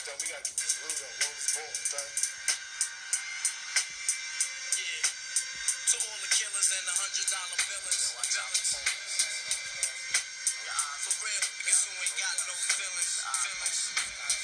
Yo, we gotta get this loot up. What was born, son? Yeah. To all the killers and the hundred dollar villains. billers. Uh, For real, niggas who ain't got no feelings. Uh, feelings. Uh,